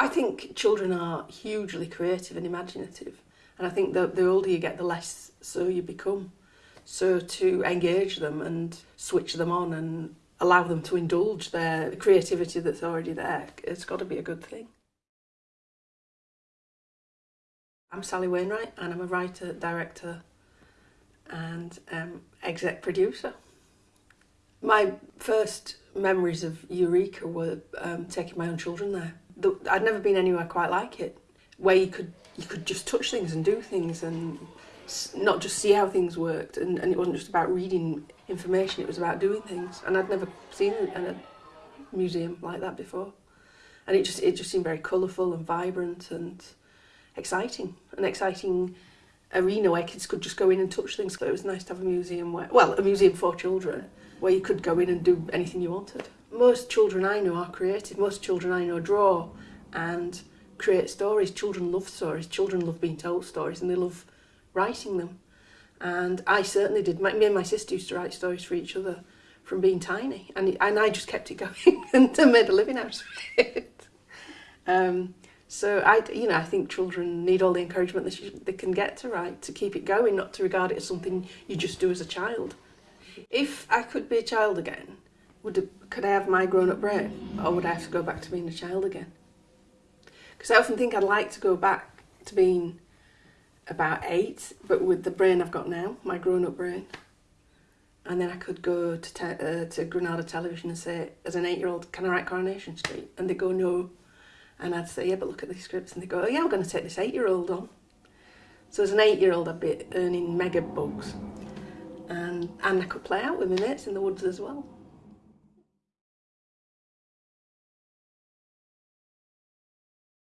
I think children are hugely creative and imaginative and I think that the older you get the less so you become. So to engage them and switch them on and allow them to indulge their creativity that's already there, it's got to be a good thing. I'm Sally Wainwright and I'm a writer, director and um, exec producer. My first memories of Eureka were um, taking my own children there. I'd never been anywhere quite like it, where you could you could just touch things and do things and not just see how things worked and, and it wasn't just about reading information, it was about doing things. And I'd never seen a museum like that before. And it just, it just seemed very colourful and vibrant and exciting. An exciting arena where kids could just go in and touch things. So it was nice to have a museum where, well, a museum for children, where you could go in and do anything you wanted. Most children I know are creative. Most children I know draw and create stories. Children love stories. Children love being told stories and they love writing them. And I certainly did. My, me and my sister used to write stories for each other from being tiny. And, and I just kept it going and made a living out of it. Um, so I, you know, I think children need all the encouragement that they can get to write, to keep it going, not to regard it as something you just do as a child. If I could be a child again, would could I have my grown-up brain, or would I have to go back to being a child again? Because I often think I'd like to go back to being about eight, but with the brain I've got now, my grown-up brain. And then I could go to, uh, to Granada Television and say, as an eight-year-old, can I write Coronation Street? And they go, no. And I'd say, yeah, but look at these scripts. And they go, oh, yeah, I'm going to take this eight-year-old on. So as an eight-year-old, I'd be earning mega bucks. And, and I could play out with my mates in the woods as well.